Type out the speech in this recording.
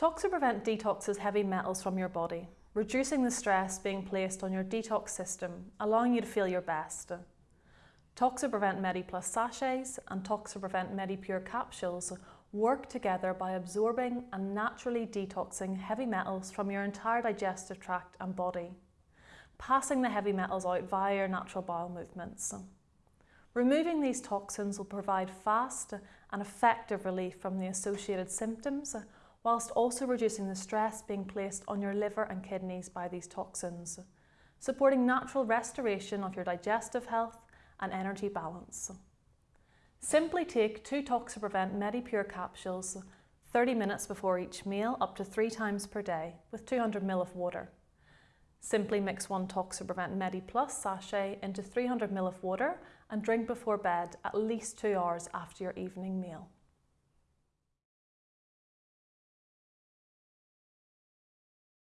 Toxiprevent detoxes heavy metals from your body, reducing the stress being placed on your detox system, allowing you to feel your best. Toxiprevent MediPlus sachets and Toxiprevent MediPure capsules work together by absorbing and naturally detoxing heavy metals from your entire digestive tract and body, passing the heavy metals out via your natural bowel movements. Removing these toxins will provide fast and effective relief from the associated symptoms whilst also reducing the stress being placed on your liver and kidneys by these toxins, supporting natural restoration of your digestive health and energy balance. Simply take two Toxiprevent MediPure capsules 30 minutes before each meal up to three times per day with 200ml of water. Simply mix one Toxiprevent MediPlus sachet into 300ml of water and drink before bed at least two hours after your evening meal.